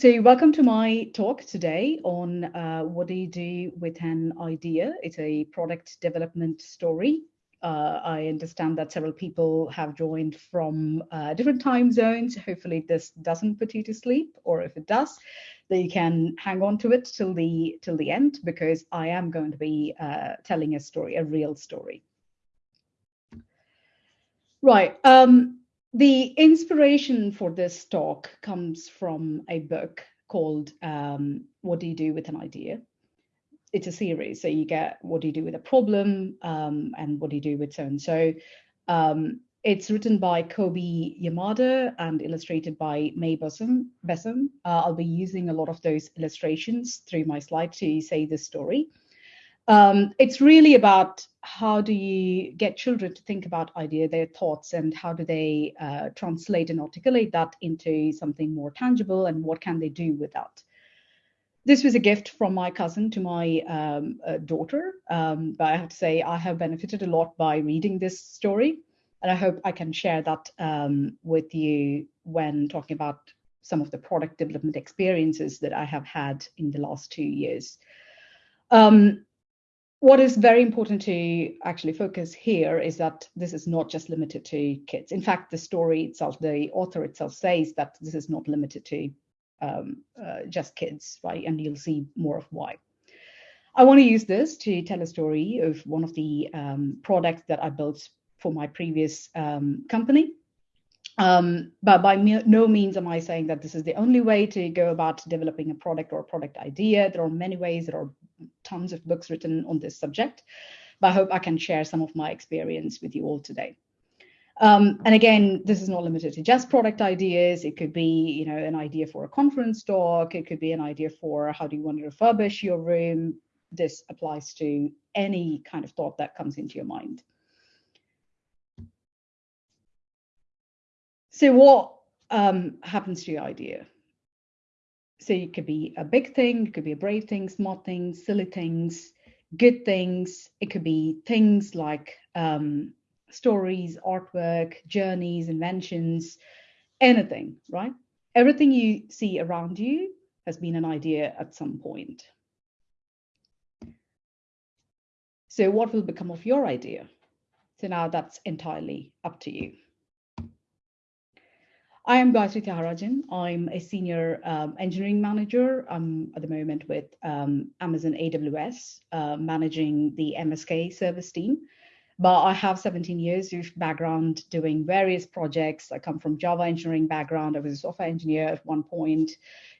So welcome to my talk today on uh, what do you do with an idea? It's a product development story. Uh, I understand that several people have joined from uh, different time zones. Hopefully this doesn't put you to sleep, or if it does, then you can hang on to it till the till the end because I am going to be uh, telling a story, a real story. Right. Um, the inspiration for this talk comes from a book called um, What Do You Do with an Idea? It's a series. So you get what do you do with a problem um, and what do you do with so and so. Um, it's written by Kobi Yamada and illustrated by Mae Besom. Uh, I'll be using a lot of those illustrations through my slide to say this story. Um, it's really about how do you get children to think about idea, their thoughts, and how do they uh, translate and articulate that into something more tangible, and what can they do with that? This was a gift from my cousin to my um, uh, daughter, um, but I have to say I have benefited a lot by reading this story, and I hope I can share that um, with you when talking about some of the product development experiences that I have had in the last two years. Um, what is very important to actually focus here is that this is not just limited to kids. In fact, the story itself, the author itself says that this is not limited to um, uh, just kids, right? And you'll see more of why. I want to use this to tell a story of one of the um, products that I built for my previous um, company. Um, but by no means am I saying that this is the only way to go about developing a product or a product idea. There are many ways. There are tons of books written on this subject, but I hope I can share some of my experience with you all today. Um, and again, this is not limited to just product ideas. It could be, you know, an idea for a conference talk. It could be an idea for how do you want to refurbish your room. This applies to any kind of thought that comes into your mind. So what um, happens to your idea? So it could be a big thing, it could be a brave thing, small things, silly things, good things. It could be things like um, stories, artwork, journeys, inventions, anything, right? Everything you see around you has been an idea at some point. So what will become of your idea? So now that's entirely up to you. I am Gayatri Tyagarajan. I'm a senior um, engineering manager. I'm at the moment with um, Amazon AWS, uh, managing the MSK service team. But I have 17 years of background doing various projects. I come from Java engineering background. I was a software engineer at one point.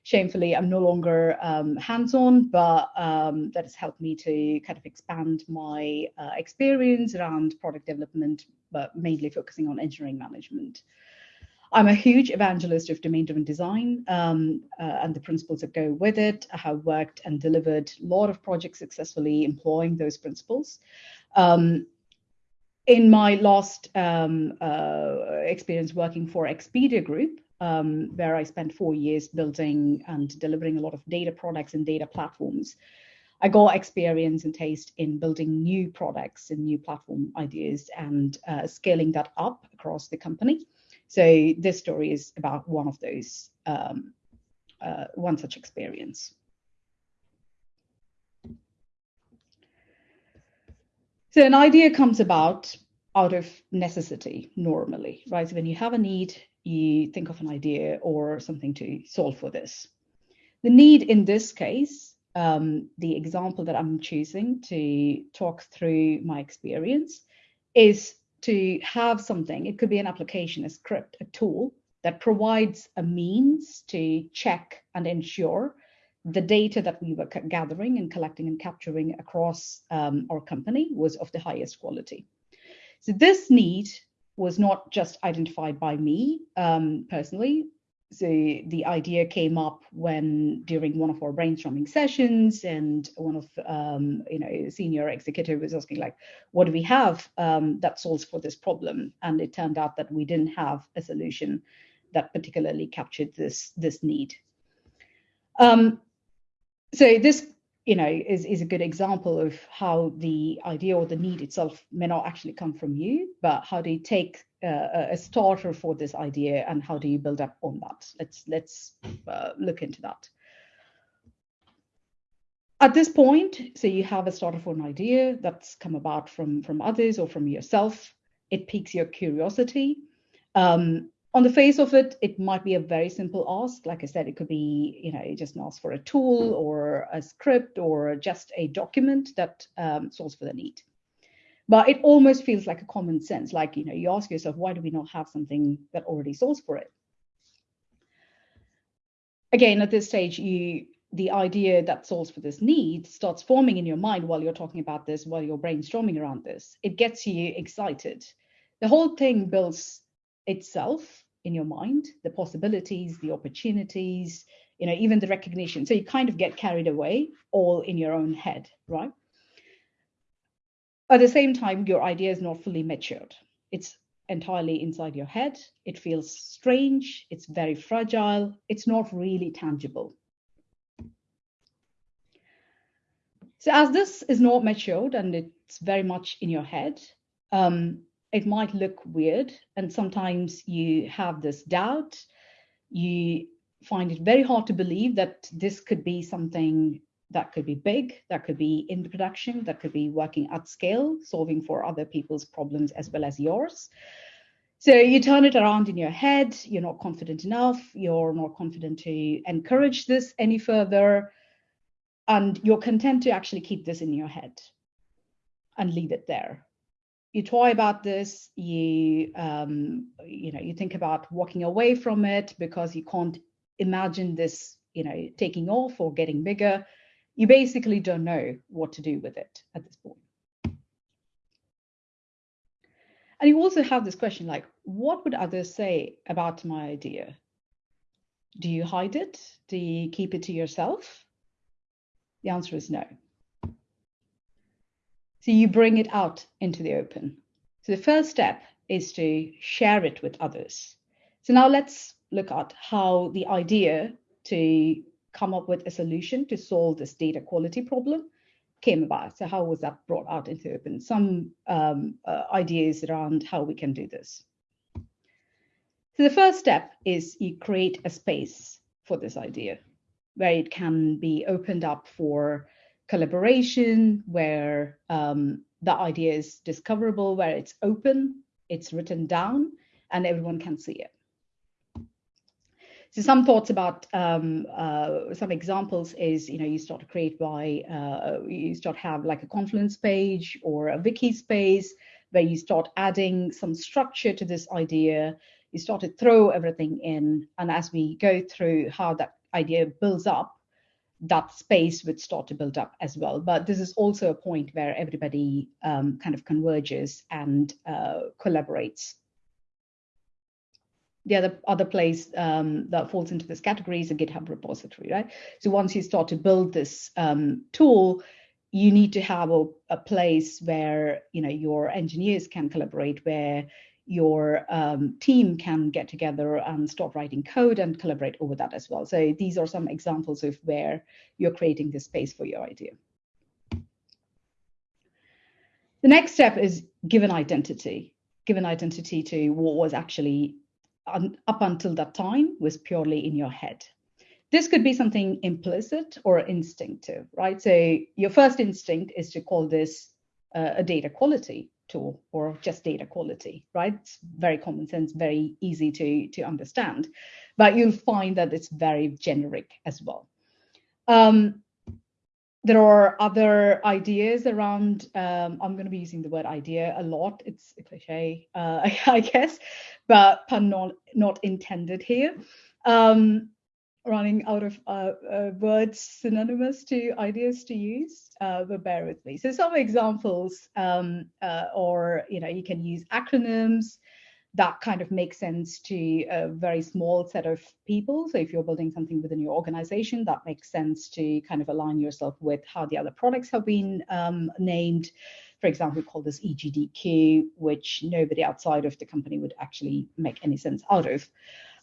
Shamefully, I'm no longer um, hands-on, but um, that has helped me to kind of expand my uh, experience around product development, but mainly focusing on engineering management. I'm a huge evangelist of domain-driven design um, uh, and the principles that go with it. I have worked and delivered a lot of projects successfully employing those principles. Um, in my last um, uh, experience working for Expedia Group, um, where I spent four years building and delivering a lot of data products and data platforms, I got experience and taste in building new products and new platform ideas and uh, scaling that up across the company. So this story is about one of those, um, uh, one such experience. So an idea comes about out of necessity normally, right? So when you have a need, you think of an idea or something to solve for this. The need in this case, um, the example that I'm choosing to talk through my experience is to have something, it could be an application, a script, a tool that provides a means to check and ensure the data that we were gathering and collecting and capturing across um, our company was of the highest quality. So this need was not just identified by me um, personally, so the idea came up when during one of our brainstorming sessions and one of um, you know senior executive was asking like what do we have um, that solves for this problem? And it turned out that we didn't have a solution that particularly captured this this need. Um, so this you know, is, is a good example of how the idea or the need itself may not actually come from you, but how do you take uh, a starter for this idea and how do you build up on that? Let's let's uh, look into that. At this point, so you have a starter for an idea that's come about from from others or from yourself. It piques your curiosity. Um, on the face of it, it might be a very simple ask. Like I said, it could be, you know, just ask for a tool or a script or just a document that um, solves for the need. But it almost feels like a common sense. Like, you know, you ask yourself, why do we not have something that already solves for it? Again, at this stage, you the idea that solves for this need starts forming in your mind while you're talking about this, while you're brainstorming around this. It gets you excited. The whole thing builds itself in your mind, the possibilities, the opportunities, you know, even the recognition. So you kind of get carried away all in your own head, right? At the same time, your idea is not fully matured. It's entirely inside your head. It feels strange. It's very fragile. It's not really tangible. So as this is not matured and it's very much in your head, um, it might look weird and sometimes you have this doubt. You find it very hard to believe that this could be something that could be big that could be in production that could be working at scale solving for other people's problems as well as yours. So you turn it around in your head you're not confident enough you're not confident to encourage this any further and you're content to actually keep this in your head and leave it there you toy about this you um, you know you think about walking away from it because you can't imagine this you know taking off or getting bigger. You basically don't know what to do with it at this point. And you also have this question like what would others say about my idea? Do you hide it? Do you keep it to yourself? The answer is no so you bring it out into the open. So the first step is to share it with others. So now let's look at how the idea to come up with a solution to solve this data quality problem came about. So how was that brought out into open? Some um, uh, ideas around how we can do this. So the first step is you create a space for this idea where it can be opened up for collaboration, where um, the idea is discoverable, where it's open, it's written down, and everyone can see it. So some thoughts about um, uh, some examples is, you know, you start to create by, uh, you start to have like a Confluence page or a wiki space where you start adding some structure to this idea. You start to throw everything in. And as we go through how that idea builds up, that space would start to build up as well. But this is also a point where everybody um, kind of converges and uh, collaborates. The other other place um, that falls into this category is a GitHub repository, right? So once you start to build this um, tool, you need to have a, a place where you know your engineers can collaborate, where your um, team can get together and start writing code and collaborate over that as well. So these are some examples of where you're creating this space for your idea. The next step is give an identity. Give an identity to what was actually un up until that time was purely in your head. This could be something implicit or instinctive, right? So your first instinct is to call this uh, a data quality tool or just data quality, right? It's very common sense, very easy to, to understand, but you'll find that it's very generic as well. Um, there are other ideas around, um, I'm going to be using the word idea a lot. It's a cliche, uh, I guess, but pun not, not intended here. Um, running out of uh, uh, words synonymous to ideas to use, uh, but bear with me. So some examples, um, uh, or you know, you can use acronyms that kind of make sense to a very small set of people. So if you're building something within your organization, that makes sense to kind of align yourself with how the other products have been um, named. For example, we call this EGDQ, which nobody outside of the company would actually make any sense out of.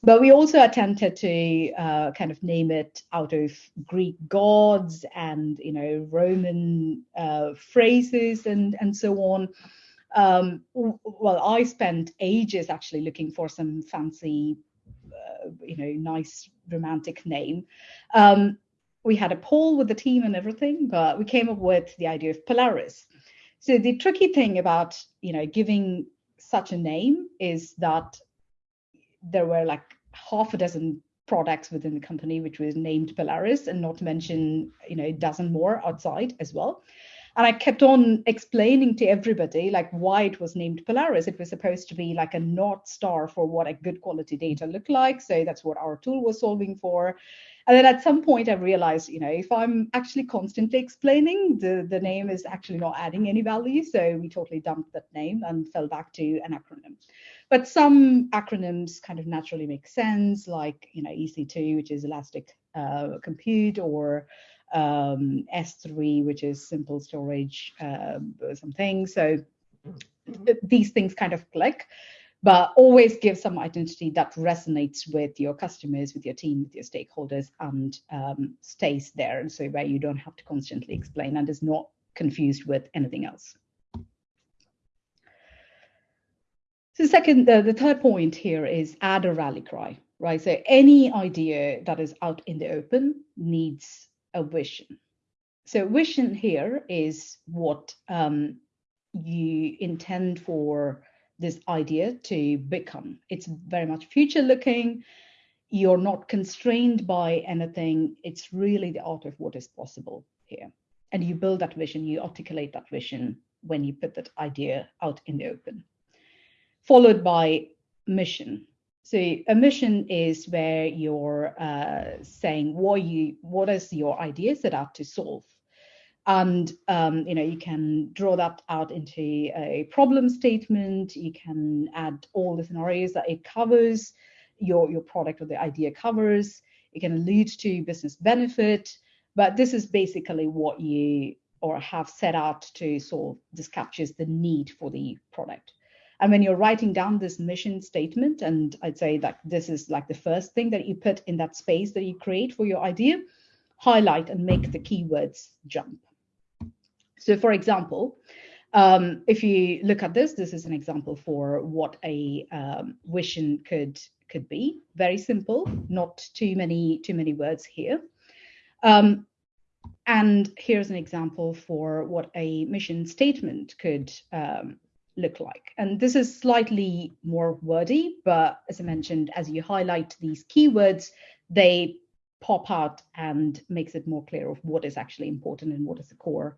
But we also attempted to uh, kind of name it out of Greek gods and you know Roman uh, phrases and and so on. Um, well, I spent ages actually looking for some fancy, uh, you know, nice romantic name. Um, we had a poll with the team and everything, but we came up with the idea of Polaris. So the tricky thing about you know giving such a name is that there were like half a dozen products within the company which was named Polaris, and not to mention you know a dozen more outside as well. And I kept on explaining to everybody like why it was named Polaris. It was supposed to be like a north star for what a good quality data looked like. So that's what our tool was solving for. And then at some point I realized, you know, if I'm actually constantly explaining, the, the name is actually not adding any value. So we totally dumped that name and fell back to an acronym. But some acronyms kind of naturally make sense, like, you know, EC2, which is Elastic uh, Compute, or um, S3, which is simple storage, uh, something. So these things kind of click but always give some identity that resonates with your customers, with your team, with your stakeholders, and um, stays there. And so where you don't have to constantly explain and is not confused with anything else. So the second, the, third point here is add a rally cry, right? So any idea that is out in the open needs a vision. So vision here is what um, you intend for this idea to become. It's very much future looking. You're not constrained by anything. It's really the art of what is possible here. And you build that vision, you articulate that vision when you put that idea out in the open. Followed by mission. So a mission is where you're uh, saying what you what is your idea set out to solve. And um, you know you can draw that out into a problem statement. You can add all the scenarios that it covers your your product or the idea covers. It can allude to business benefit but this is basically what you or have set out to solve. This captures the need for the product and when you're writing down this mission statement and i'd say that this is like the first thing that you put in that space that you create for your idea highlight and make the keywords jump so for example, um, if you look at this, this is an example for what a um, vision could could be. Very simple, not too many too many words here. Um, and here's an example for what a mission statement could um, look like. And this is slightly more wordy, but as I mentioned, as you highlight these keywords, they pop out and makes it more clear of what is actually important and what is the core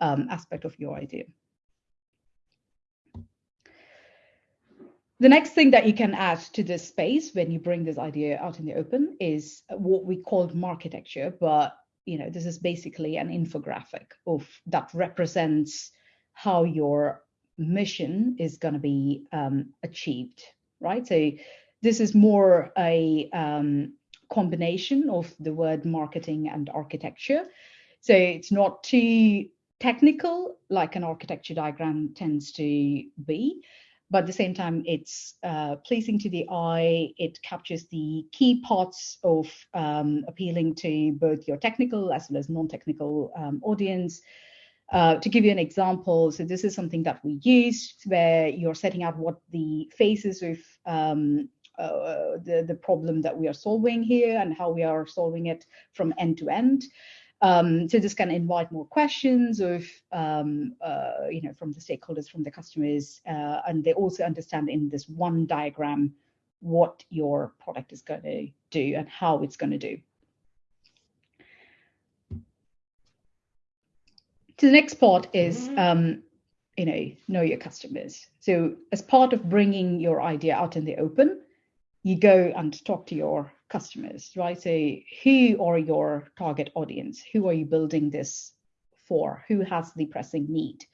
um, aspect of your idea. The next thing that you can add to this space when you bring this idea out in the open is what we call marketecture, but you know this is basically an infographic of that represents how your mission is going to be um, achieved, right? So this is more a um, combination of the word marketing and architecture. So it's not too technical, like an architecture diagram tends to be, but at the same time, it's uh, pleasing to the eye. It captures the key parts of um, appealing to both your technical as well as non-technical um, audience. Uh, to give you an example, so this is something that we use where you're setting out what the phases of um, uh, the, the problem that we are solving here and how we are solving it from end to end. Um, so this can invite more questions of, um, uh, you know, from the stakeholders, from the customers, uh, and they also understand in this one diagram what your product is going to do and how it's going to do. So the next part is, mm-hmm. um, you know, know your customers. So as part of bringing your idea out in the open, you go and talk to your customers, right? So who are your target audience? Who are you building this for? Who has the pressing need?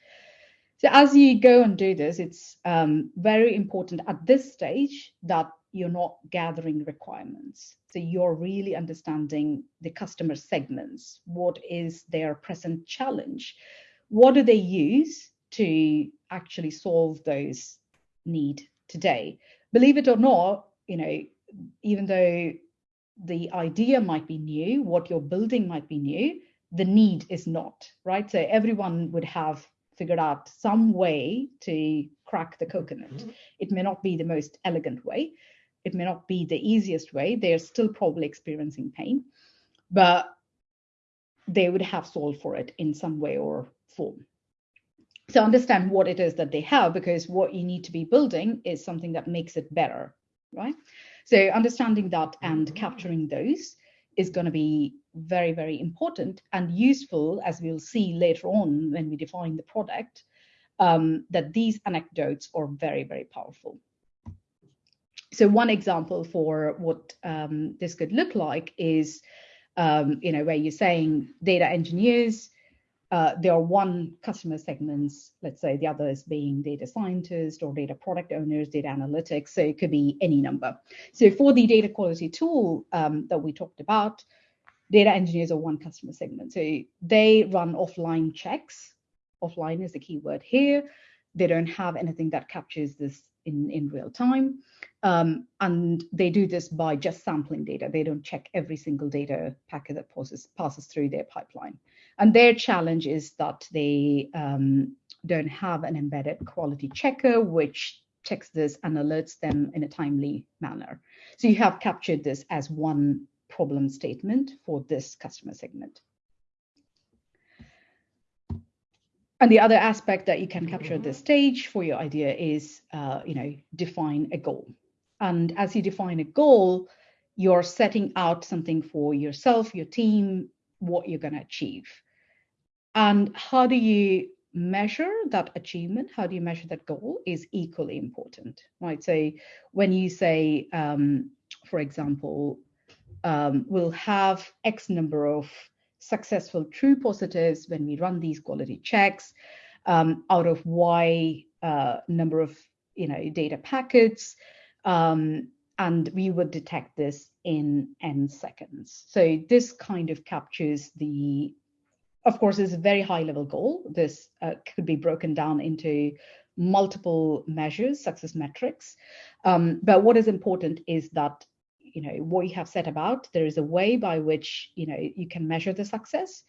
So as you go and do this, it's um, very important at this stage that you're not gathering requirements. So you're really understanding the customer segments. What is their present challenge? What do they use to actually solve those need today. Believe it or not, you know, even though the idea might be new, what you're building might be new, the need is not, right? So everyone would have figured out some way to crack the coconut. Mm-hmm. It may not be the most elegant way, it may not be the easiest way. They're still probably experiencing pain, but they would have solved for it in some way or form. So understand what it is that they have, because what you need to be building is something that makes it better, right? So understanding that and mm-hmm. capturing those is going to be very, very important and useful, as we'll see later on when we define the product, um, that these anecdotes are very, very powerful. So one example for what um, this could look like is, um, you know, where you're saying data engineers, uh, there are one customer segments, let's say the others being data scientists or data product owners, data analytics, so it could be any number. So for the data quality tool um, that we talked about, data engineers are one customer segment. So they run offline checks. Offline is the key word here. They don't have anything that captures this in, in real time. Um, and they do this by just sampling data. They don't check every single data packet that passes, passes through their pipeline. And their challenge is that they um, don't have an embedded quality checker, which checks this and alerts them in a timely manner. So you have captured this as one problem statement for this customer segment. And the other aspect that you can capture at this stage for your idea is, uh, you know, define a goal. And as you define a goal, you're setting out something for yourself, your team, what you're going to achieve. And how do you measure that achievement? How do you measure that goal is equally important, right? So when you say, um, for example, um, we'll have X number of successful true positives when we run these quality checks um, out of Y uh, number of you know data packets, um, and we would detect this in n seconds. So this kind of captures the, of course, is a very high level goal. This uh, could be broken down into multiple measures, success metrics. Um, but what is important is that you know what you have set about there is a way by which you know you can measure the success.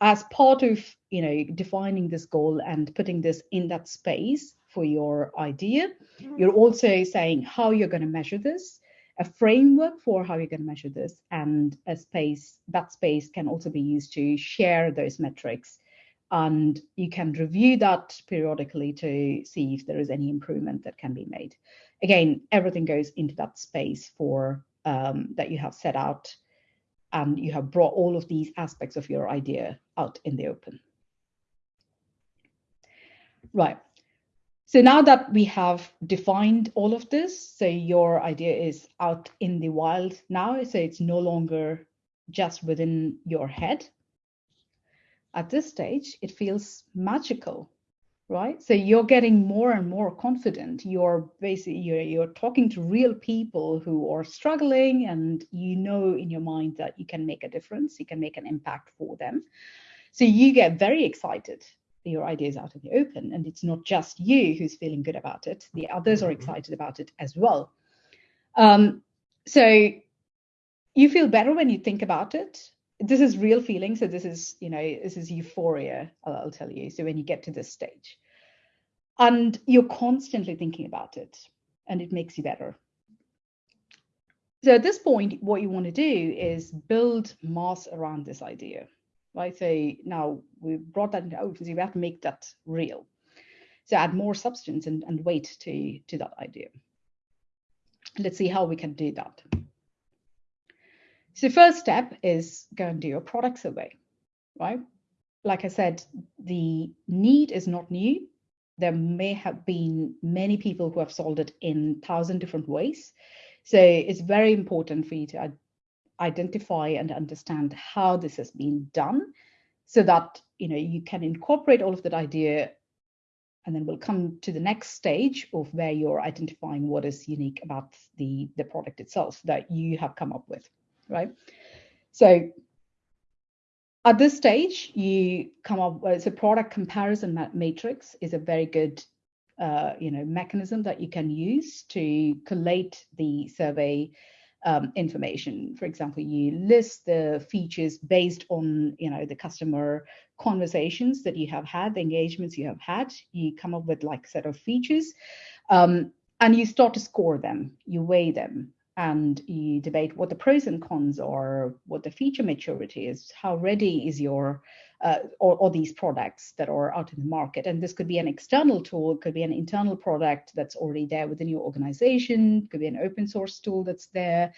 As part of you know defining this goal and putting this in that space for your idea mm-hmm. you're also saying how you're going to measure this a framework for how you're going to measure this and a space that space can also be used to share those metrics. And you can review that periodically to see if there is any improvement that can be made. Again everything goes into that space for um, that you have set out and you have brought all of these aspects of your idea out in the open. Right. So now that we have defined all of this, so your idea is out in the wild now, so it's no longer just within your head. At this stage, it feels magical right? So you're getting more and more confident. You're basically you're, you're talking to real people who are struggling and you know in your mind that you can make a difference you can make an impact for them. So you get very excited your ideas out in the open and it's not just you who's feeling good about it. The others are mm-hmm. excited about it as well. Um, so you feel better when you think about it this is real feeling so this is you know this is euphoria I'll, tell you. So when you get to this stage and you're constantly thinking about it and it makes you better. So at this point what you want to do is build mass around this idea right? So now we've brought that into open so you have to make that real. So add more substance and, and weight to to that idea. Let's see how we can do that so first step is go and do your product survey, right? Like I said, the need is not new. There may have been many people who have solved it in thousand different ways. So it's very important for you to identify and understand how this has been done so that you know you can incorporate all of that idea and then we'll come to the next stage of where you're identifying what is unique about the the product itself that you have come up with right? So at this stage, you come up with a product comparison matrix is a very good uh, you know, mechanism that you can use to collate the survey um, information. For example, you list the features based on, you know, the customer conversations that you have had, the engagements you have had. You come up with like set of features, um, and you start to score them. You weigh them and you debate what the pros and cons are, what the feature maturity is, how ready is your uh, or, or, these products that are out in the market. And this could be an external tool, it could be an internal product that's already there within your organization, it could be an open source tool that's there,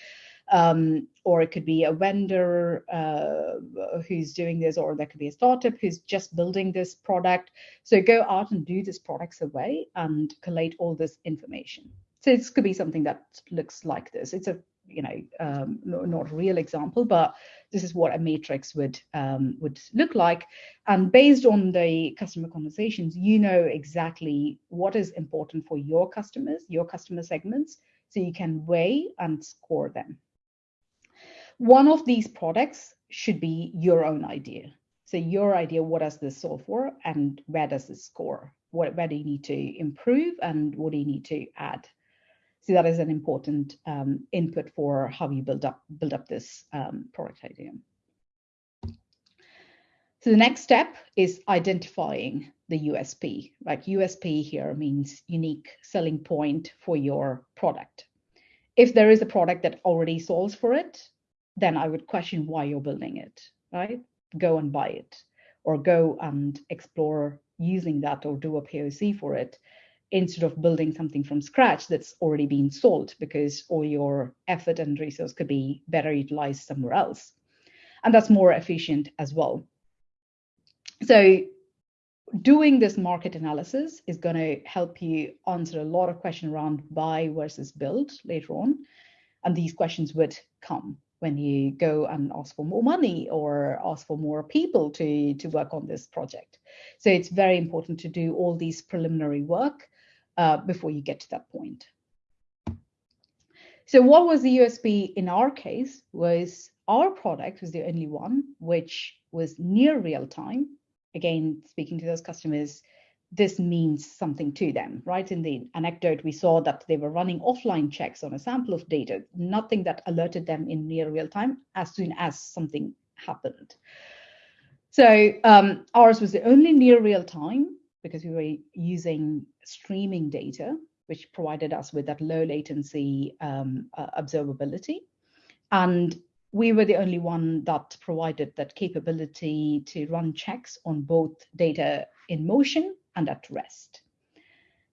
um, or it could be a vendor uh, who's doing this, or there could be a startup who's just building this product. So go out and do this product survey and collate all this information. This could be something that looks like this. It's a you know um, not a real example, but this is what a matrix would um, would look like. And based on the customer conversations, you know exactly what is important for your customers, your customer segments, so you can weigh and score them. One of these products should be your own idea. So your idea, what does this solve for, and where does this score? What, where do you need to improve, and what do you need to add? So that is an important um, input for how you build up build up this um, product idea. So the next step is identifying the USP. Like USP here means unique selling point for your product. If there is a product that already solves for it, then I would question why you're building it, right? Go and buy it or go and explore using that or do a POC for it instead of building something from scratch that's already been sold because all your effort and resource could be better utilized somewhere else. And that's more efficient as well. So doing this market analysis is going to help you answer a lot of questions around buy versus build later on. And these questions would come when you go and ask for more money or ask for more people to, to work on this project. So it's very important to do all these preliminary work uh, before you get to that point. So what was the USP in our case was our product was the only one which was near real time. Again, speaking to those customers, this means something to them, right? In the anecdote, we saw that they were running offline checks on a sample of data, nothing that alerted them in near real time as soon as something happened. So um, ours was the only near real time because we were using streaming data, which provided us with that low latency um, uh, observability. And we were the only one that provided that capability to run checks on both data in motion and at rest.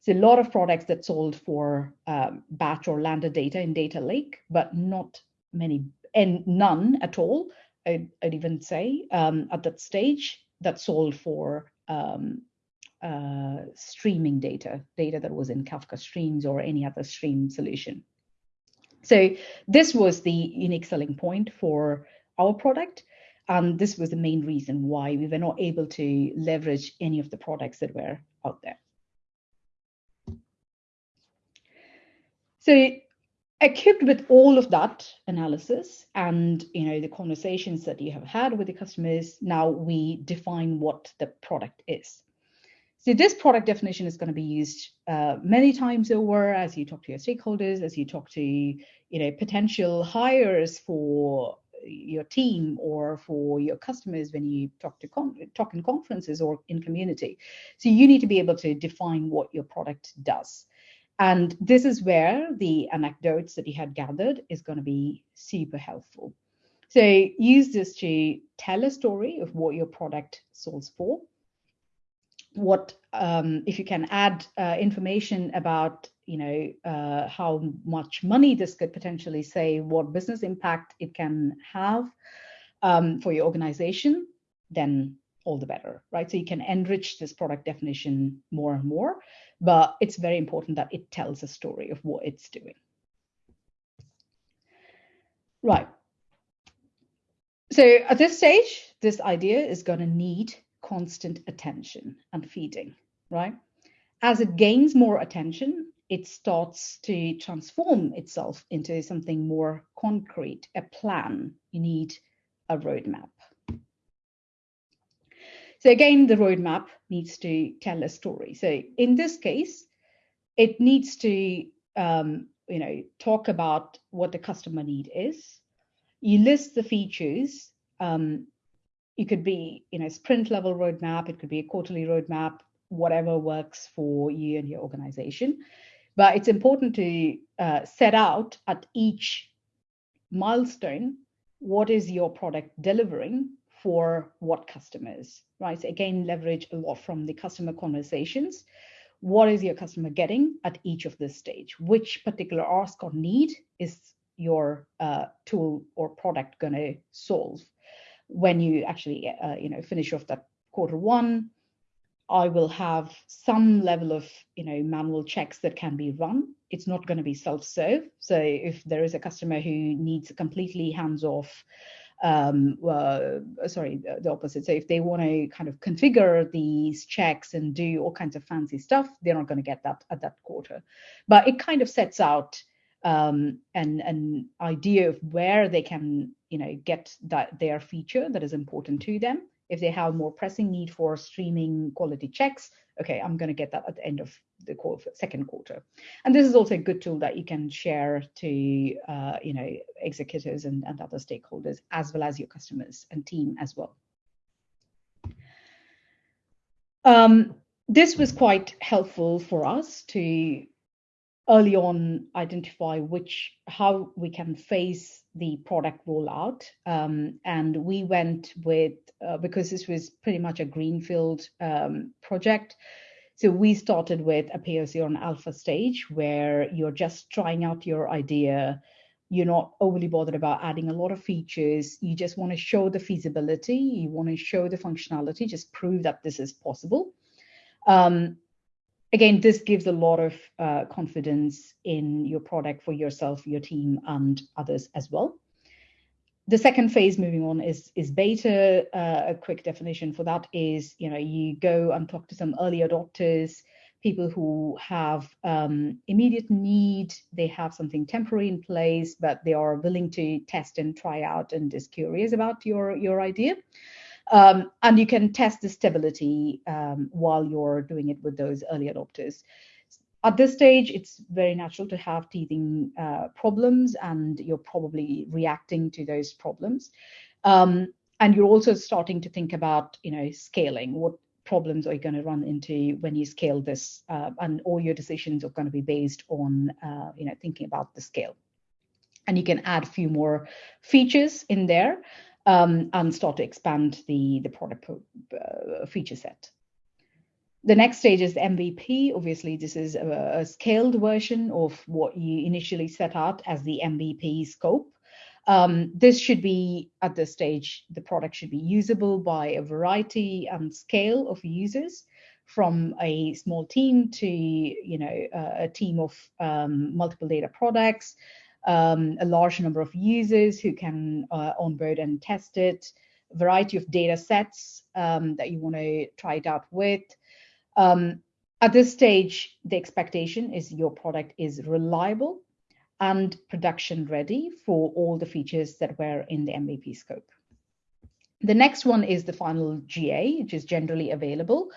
So a lot of products that sold for um, batch or landed data in data lake, but not many and none at all. I'd, I'd even say um, at that stage that sold for um, uh, streaming data, data that was in Kafka Streams or any other stream solution. So this was the unique selling point for our product. And this was the main reason why we were not able to leverage any of the products that were out there. So equipped with all of that analysis and you know the conversations that you have had with the customers, now we define what the product is. So this product definition is going to be used uh, many times over as you talk to your stakeholders, as you talk to you know potential hires for your team or for your customers when you talk to talk in conferences or in community. So you need to be able to define what your product does. And this is where the anecdotes that you had gathered is going to be super helpful. So use this to tell a story of what your product solves for what um, if you can add uh, information about you know uh, how much money this could potentially save what business impact it can have um, for your organization then all the better right? So you can enrich this product definition more and more but it's very important that it tells a story of what it's doing. Right. So at this stage this idea is going to need constant attention and feeding, right? As it gains more attention, it starts to transform itself into something more concrete, a plan. You need a roadmap. So again, the roadmap needs to tell a story. So in this case, it needs to um, you know talk about what the customer need is. You list the features. Um, it could be you know sprint level roadmap. It could be a quarterly roadmap. Whatever works for you and your organization. But it's important to uh, set out at each milestone what is your product delivering for what customers, right? So again, leverage a lot from the customer conversations. What is your customer getting at each of this stage? Which particular ask or need is your uh, tool or product going to solve when you actually, uh, you know, finish off that quarter one? I will have some level of, you know, manual checks that can be run. It's not going to be self-serve. So if there is a customer who needs a completely hands-off, um, uh, sorry, the, the, opposite. So if they want to kind of configure these checks and do all kinds of fancy stuff, they're not going to get that at that quarter. But it kind of sets out um, an an idea of where they can, you know, get that their feature that is important to them if they have more pressing need for streaming quality checks, okay, I'm going to get that at the end of the second quarter. And this is also a good tool that you can share to, uh, you know, executives and, and other stakeholders, as well as your customers and team as well. Um, this was quite helpful for us to early on identify which how we can face the product rollout. Um, and we went with uh, because this was pretty much a greenfield um, project. So we started with a POC on alpha stage where you're just trying out your idea. You're not overly bothered about adding a lot of features. You just want to show the feasibility. You want to show the functionality. Just prove that this is possible. Um, again, this gives a lot of uh, confidence in your product for yourself, your team, and others as well. The second phase moving on is, is beta. Uh, a quick definition for that is, you know, you go and talk to some early adopters, people who have um, immediate need, they have something temporary in place, but they are willing to test and try out and is curious about your, your idea. Um, and you can test the stability um, while you're doing it with those early adopters. At this stage, it's very natural to have teething uh, problems, and you're probably reacting to those problems. Um, and you're also starting to think about, you know, scaling. What problems are you going to run into when you scale this? Uh, and all your decisions are going to be based on, uh, you know, thinking about the scale. And you can add a few more features in there um, and start to expand the, the product uh, feature set. The next stage is MVP. Obviously, this is a, a, scaled version of what you initially set out as the MVP scope. Um, this should be, at this stage, the product should be usable by a variety and scale of users from a small team to you know a team of um, multiple data products um, a large number of users who can uh, onboard and test it, a variety of data sets um, that you want to try it out with. Um, at this stage, the expectation is your product is reliable and production ready for all the features that were in the MVP scope. The next one is the final GA, which is generally available.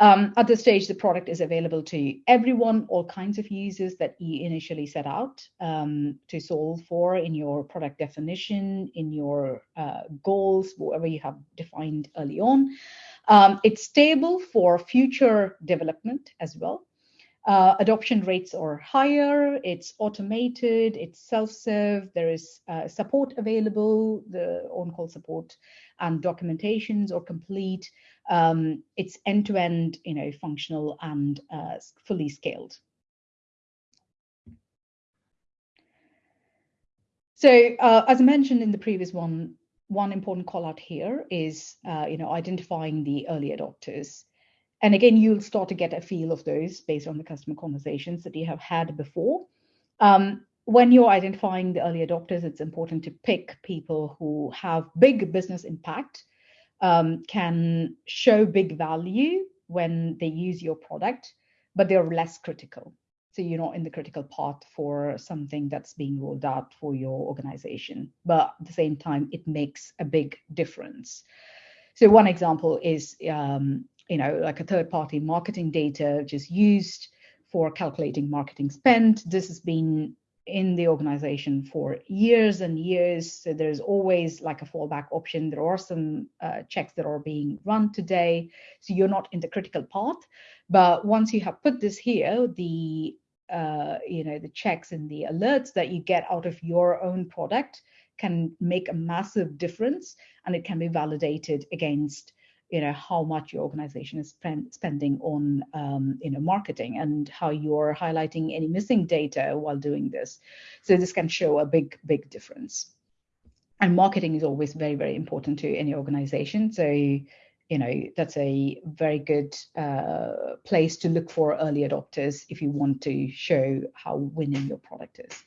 Um, at this stage, the product is available to everyone, all kinds of users that you initially set out um, to solve for in your product definition, in your uh, goals, whatever you have defined early on. Um, it's stable for future development as well. Uh, adoption rates are higher, it's automated, it's self-serve, there is uh, support available, the on-call support and documentations are complete. Um, it's end-to-end, you know, functional and uh, fully scaled. So uh, as I mentioned in the previous one, one important call out here is, uh, you know, identifying the early adopters. And again, you'll start to get a feel of those based on the customer conversations that you have had before. Um, when you're identifying the early adopters, it's important to pick people who have big business impact, um, can show big value when they use your product, but they're less critical. So you're not in the critical part for something that's being rolled out for your organization, but at the same time, it makes a big difference. So one example is, um, you know, like a third-party marketing data which is used for calculating marketing spend. This has been in the organization for years and years. So there's always like a fallback option. There are some uh, checks that are being run today. So you're not in the critical path. But once you have put this here, the uh, you know the checks and the alerts that you get out of your own product can make a massive difference and it can be validated against you know how much your organization is spend, spending on um, you know marketing and how you're highlighting any missing data while doing this. So this can show a big big difference. And marketing is always very very important to any organization. So you know that's a very good uh, place to look for early adopters if you want to show how winning your product is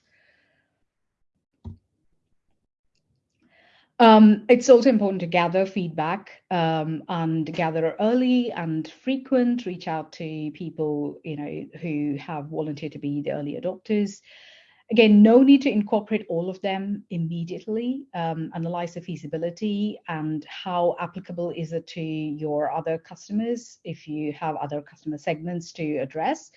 Um, it's also important to gather feedback um, and gather early and frequent. Reach out to people, you know, who have volunteered to be the early adopters. Again, no need to incorporate all of them immediately. Um, analyze the feasibility and how applicable is it to your other customers if you have other customer segments to address.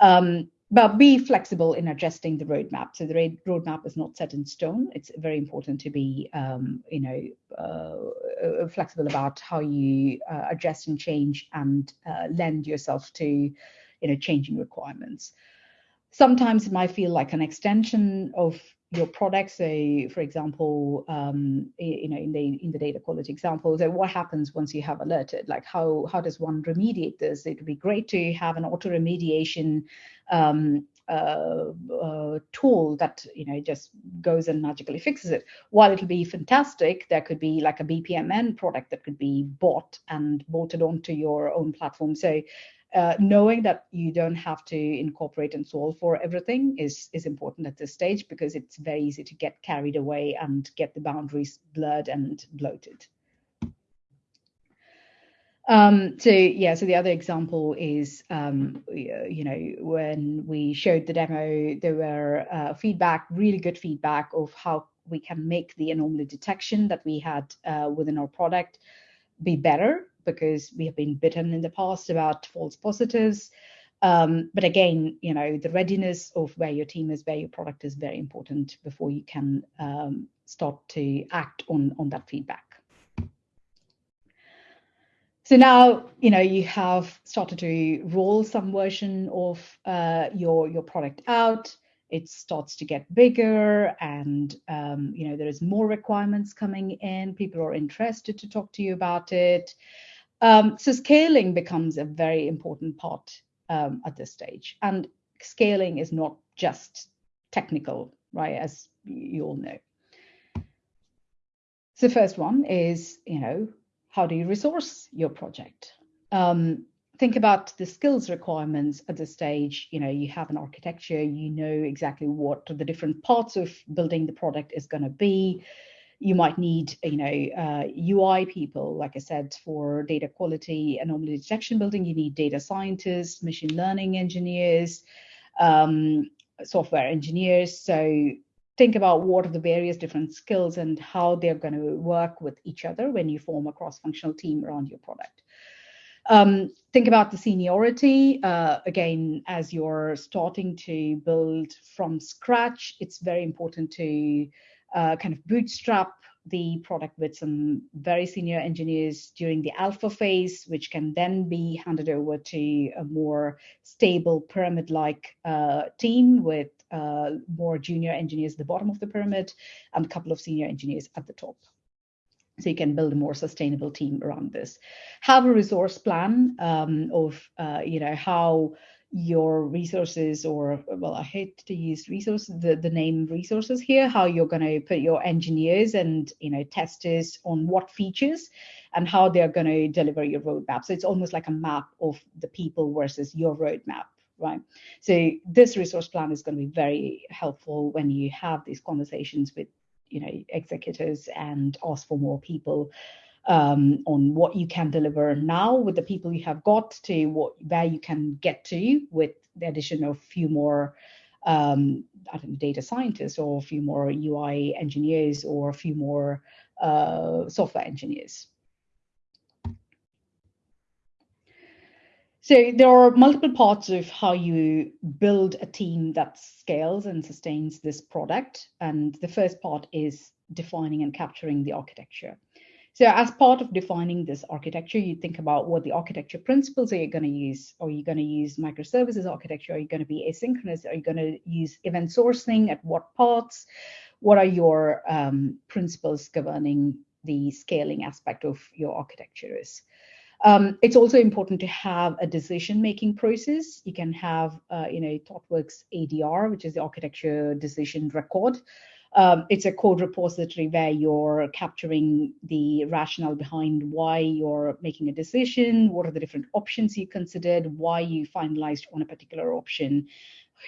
Um, but be flexible in adjusting the roadmap. So the roadmap is not set in stone. It's very important to be, um, you know, uh, uh, flexible about how you uh, adjust and change and uh, lend yourself to, you know, changing requirements. Sometimes it might feel like an extension of your products. So, for example, um, you know, in the in the data quality example, so what happens once you have alerted? Like, how how does one remediate this? It would be great to have an auto remediation um, uh, uh, tool that you know just goes and magically fixes it. While it'll be fantastic, there could be like a BPMN product that could be bought and bolted onto your own platform. So uh, knowing that you don't have to incorporate and solve for everything is is important at this stage because it's very easy to get carried away and get the boundaries blurred and bloated. Um, so yeah, so the other example is, um, you know, when we showed the demo, there were uh, feedback, really good feedback of how we can make the anomaly detection that we had uh, within our product be better because we have been bitten in the past about false positives. Um, but again, you know, the readiness of where your team is, where your product is very important before you can um, start to act on, on that feedback. So now, you know, you have started to roll some version of uh, your, your product out. It starts to get bigger and, um, you know, there is more requirements coming in. People are interested to talk to you about it. Um, so scaling becomes a very important part um, at this stage. And scaling is not just technical, right, as you all know. So the first one is, you know, how do you resource your project? Um, think about the skills requirements at this stage. You know, you have an architecture, you know exactly what the different parts of building the product is going to be you might need, you know, uh, UI people, like I said, for data quality anomaly detection building. You need data scientists, machine learning engineers, um, software engineers. So think about what are the various different skills and how they're going to work with each other when you form a cross-functional team around your product. Um, think about the seniority. Uh, again, as you're starting to build from scratch, it's very important to uh, kind of bootstrap the product with some very senior engineers during the alpha phase, which can then be handed over to a more stable pyramid-like uh, team with uh, more junior engineers at the bottom of the pyramid and a couple of senior engineers at the top. So you can build a more sustainable team around this. Have a resource plan um, of, uh, you know, how your resources or well i hate to use resources the, the name resources here how you're going to put your engineers and you know testers on what features and how they're going to deliver your roadmap. So it's almost like a map of the people versus your roadmap right? So this resource plan is going to be very helpful when you have these conversations with you know executives and ask for more people um, on what you can deliver now with the people you have got to what where you can get to with the addition of a few more um, I don't know, data scientists or a few more UI engineers or a few more uh, software engineers. So there are multiple parts of how you build a team that scales and sustains this product. And the first part is defining and capturing the architecture. So as part of defining this architecture, you think about what the architecture principles are you going to use. Are you going to use microservices architecture? Are you going to be asynchronous? Are you going to use event sourcing at what parts? What are your um, principles governing the scaling aspect of your architecture is? Um, it's also important to have a decision-making process. You can have, uh, you know, ThoughtWorks ADR, which is the architecture decision record. Um, it's a code repository where you're capturing the rationale behind why you're making a decision, what are the different options you considered, why you finalized on a particular option,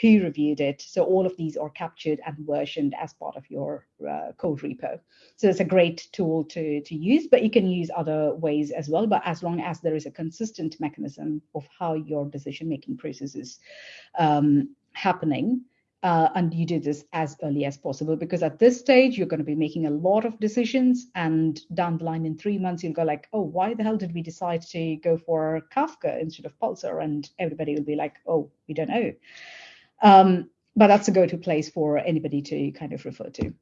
who reviewed it. So all of these are captured and versioned as part of your uh, code repo. So it's a great tool to, to use, but you can use other ways as well. But as long as there is a consistent mechanism of how your decision-making process is um, happening, uh, and you do this as early as possible because at this stage you're going to be making a lot of decisions and down the line in three months you'll go like oh why the hell did we decide to go for kafka instead of pulsar? And everybody will be like oh we don't know. Um, but that's a go-to place for anybody to kind of refer to.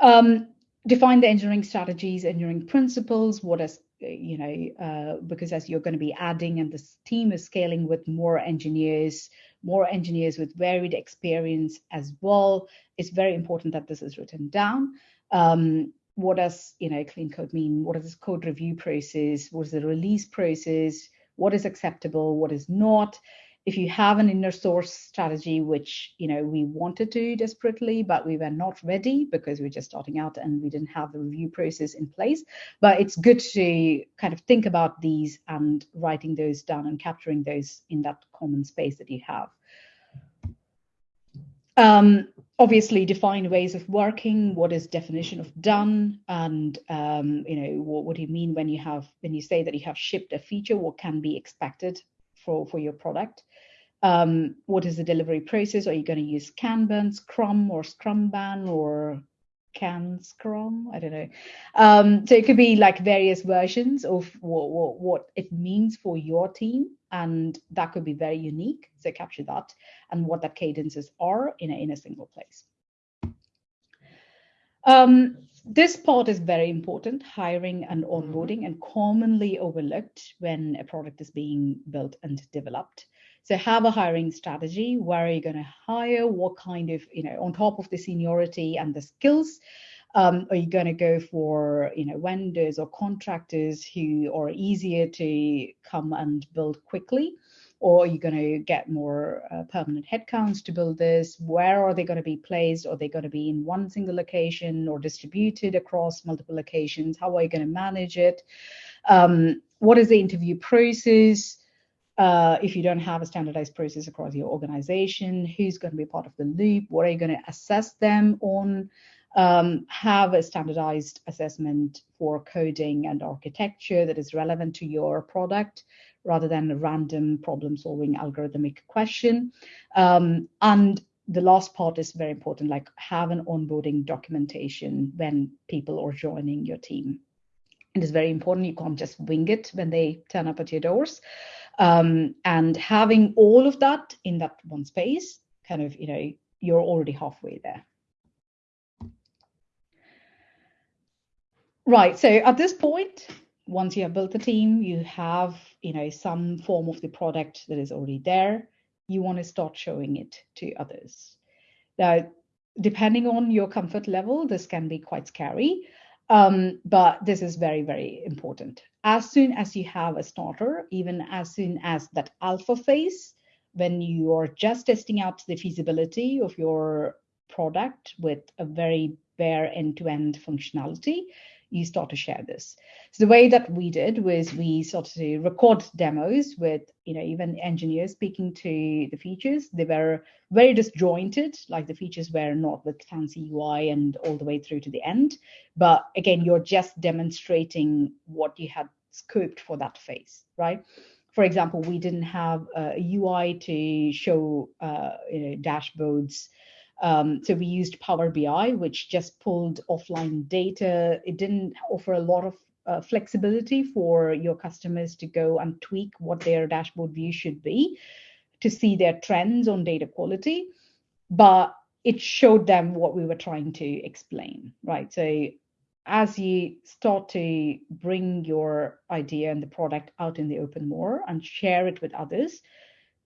Um, define the engineering strategies engineering principles what is you know uh, because as you're going to be adding and this team is scaling with more engineers more engineers with varied experience as well. It's very important that this is written down. Um, what does you know clean code mean? What is this code review process? What is the release process? What is acceptable? What is not? If you have an inner source strategy, which you know we wanted to desperately, but we were not ready because we are just starting out and we didn't have the review process in place. But it's good to kind of think about these and writing those down and capturing those in that common space that you have. Um, obviously define ways of working what is definition of done and um, you know what, what do you mean when you have when you say that you have shipped a feature what can be expected for for your product um, what is the delivery process are you going to use kanban scrum or scrumban or can Scrum. I don't know. Um, so it could be like various versions of what, what, what, it means for your team, and that could be very unique. So capture that and what that cadences are in a, in a single place. Um, this part is very important, hiring and mm-hmm. onboarding, and commonly overlooked when a product is being built and developed. So have a hiring strategy. Where are you going to hire? What kind of, you know, on top of the seniority and the skills, um, are you going to go for, you know, vendors or contractors who are easier to come and build quickly? Or are you going to get more uh, permanent headcounts to build this? Where are they going to be placed? Are they going to be in one single location or distributed across multiple locations? How are you going to manage it? Um, what is the interview process? Uh, if you don't have a standardized process across your organization, who's going to be part of the loop? What are you going to assess them on? Um, have a standardized assessment for coding and architecture that is relevant to your product rather than a random problem solving algorithmic question. Um, and the last part is very important like have an onboarding documentation when people are joining your team. It is very important. You can't just wing it when they turn up at your doors. Um, and having all of that in that one space, kind of, you know, you're already halfway there. Right. So at this point, once you have built the team, you have, you know, some form of the product that is already there. You want to start showing it to others. Now, depending on your comfort level, this can be quite scary. Um, but this is very, very important. As soon as you have a starter, even as soon as that alpha phase, when you are just testing out the feasibility of your product with a very bare end-to-end functionality, you start to share this. So the way that we did was we started to record demos with, you know, even engineers speaking to the features. They were very disjointed, like the features were not with fancy UI and all the way through to the end. But again, you're just demonstrating what you had scoped for that phase, right? For example, we didn't have a UI to show, uh, you know, dashboards um, so we used Power BI, which just pulled offline data. It didn't offer a lot of uh, flexibility for your customers to go and tweak what their dashboard view should be to see their trends on data quality. But it showed them what we were trying to explain, right? So as you start to bring your idea and the product out in the open more and share it with others,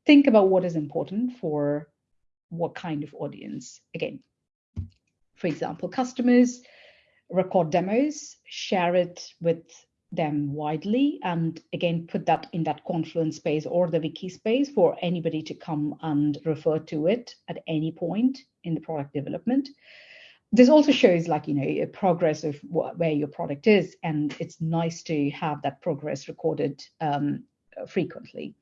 think about what is important for what kind of audience. Again, for example, customers record demos, share it with them widely, and again, put that in that Confluence space or the wiki space for anybody to come and refer to it at any point in the product development. This also shows like, you know, a progress of where your product is, and it's nice to have that progress recorded um, frequently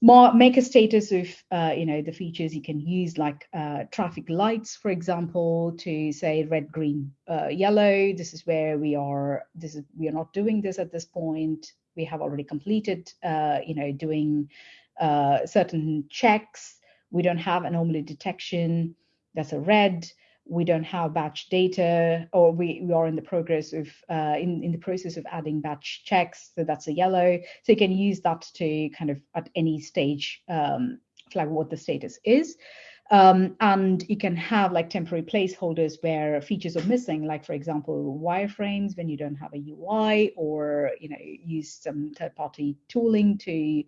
more make a status of uh, you know the features you can use like uh, traffic lights for example to say red green uh, yellow. This is where we are this is we are not doing this at this point. We have already completed uh, you know doing uh, certain checks. We don't have anomaly detection. That's a red we don't have batch data or we, we are in the progress of uh, in, in the process of adding batch checks so that's a yellow. So you can use that to kind of at any stage um, flag what the status is. Um, and you can have like temporary placeholders where features are missing like for example wireframes when you don't have a ui or you know use some third party tooling to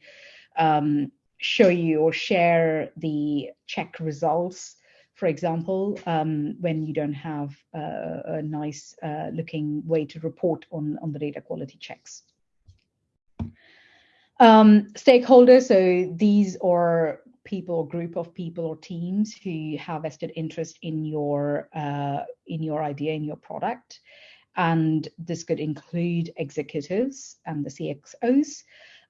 um, show you or share the check results for example, um, when you don't have uh, a nice uh, looking way to report on, on the data quality checks. Um, stakeholders, so these are people or group of people or teams who have vested interest in your uh, in your idea, in your product. And this could include executives and the CXOs.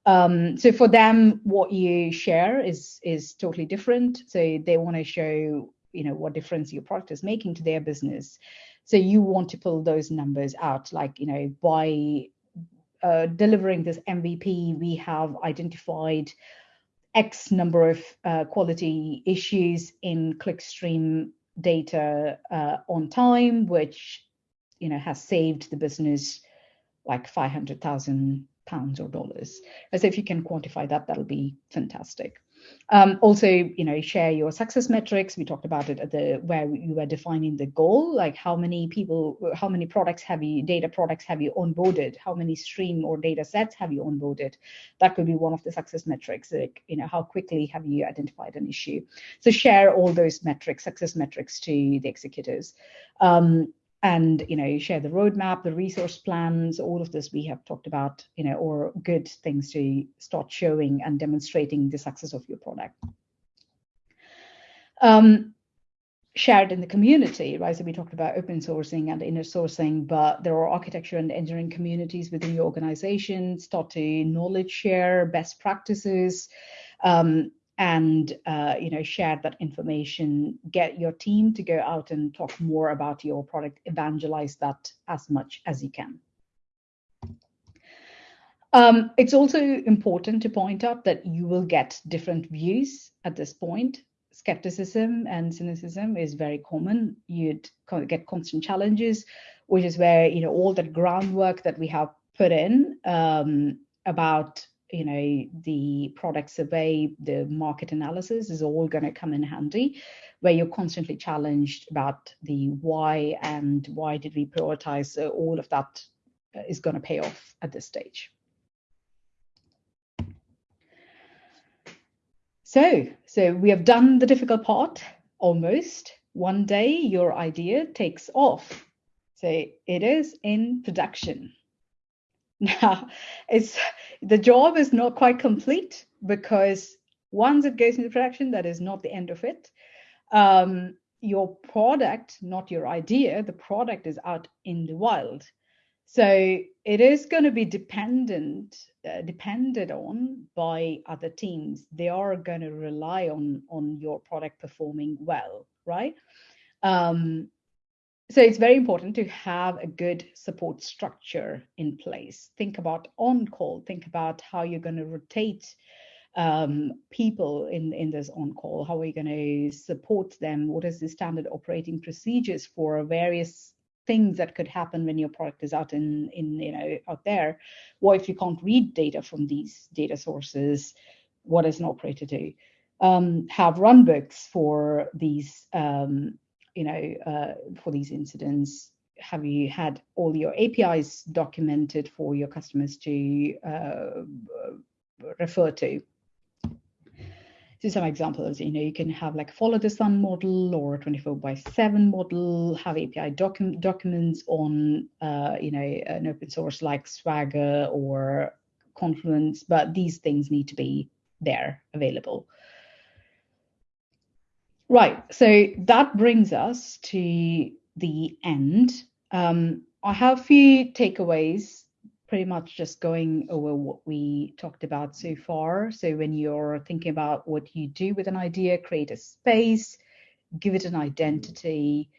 Um, so for them, what you share is is totally different. So they want to show you know what difference your product is making to their business so you want to pull those numbers out like you know by uh, delivering this mvp we have identified x number of uh, quality issues in clickstream data uh, on time which you know has saved the business like 500,000 pounds or dollars. As if you can quantify that, that'll be fantastic. Um, also, you know, share your success metrics. We talked about it at the where you were defining the goal, like how many people, how many products have you, data products have you onboarded? How many stream or data sets have you onboarded? That could be one of the success metrics. Like, you know, how quickly have you identified an issue? So share all those metrics, success metrics to the executives. Um, and you know share the roadmap the resource plans all of this we have talked about you know or good things to start showing and demonstrating the success of your product. Um, shared in the community right? So we talked about open sourcing and inner sourcing but there are architecture and engineering communities within your organization start to knowledge share best practices. Um, and uh, you know share that information. Get your team to go out and talk more about your product. Evangelize that as much as you can. Um, it's also important to point out that you will get different views at this point. Skepticism and cynicism is very common. You'd get constant challenges which is where you know all that groundwork that we have put in um, about you know the product survey the market analysis is all going to come in handy where you're constantly challenged about the why and why did we prioritize so all of that uh, going to pay off at this stage. So so we have done the difficult part almost. One day your idea takes off. So it is in production now, it's the job is not quite complete because once it goes into production, that is not the end of it. Um, your product, not your idea, the product is out in the wild. So it is going to be dependent, uh, depended on by other teams. They are going to rely on on your product performing well, right? Um, so it's very important to have a good support structure in place. Think about on call. Think about how you're going to rotate um, people in in this on call. How are you going to support them? What is the standard operating procedures for various things that could happen when your product is out in in you know out there what if you can't read data from these data sources what does an operator do um, have runbooks for these um, you know uh, for these incidents have you had all your apis documented for your customers to uh, refer to so some examples, you know, you can have like follow the sun model or a 24 by 7 model, have API docu- documents on, uh, you know, an open source like Swagger or Confluence, but these things need to be there available. Right, so that brings us to the end. Um, I have a few takeaways pretty much just going over what we talked about so far. So when you're thinking about what you do with an idea, create a space, give it an identity,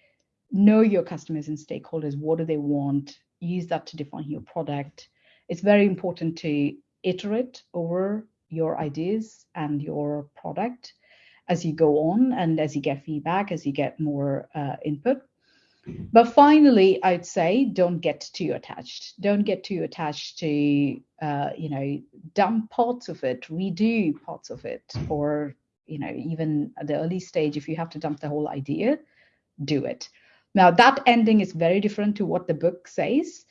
know your customers and stakeholders, what do they want, use that to define your product. It's very important to iterate over your ideas and your product as you go on and as you get feedback, as you get more uh, input. But finally, I'd say don't get too attached. Don't get too attached to, uh, you know, dump parts of it, redo parts of it, or, you know, even at the early stage, if you have to dump the whole idea, do it. Now, that ending is very different to what the book says.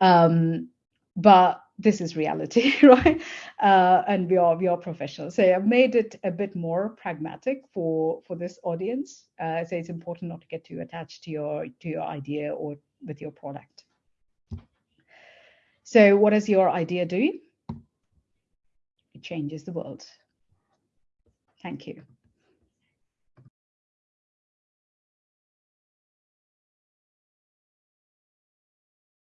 Um, but this is reality, right? Uh, and we are we are professionals. So I've made it a bit more pragmatic for for this audience. Uh, so it's important not to get too attached to your to your idea or with your product. So what does your idea do? It changes the world. Thank you.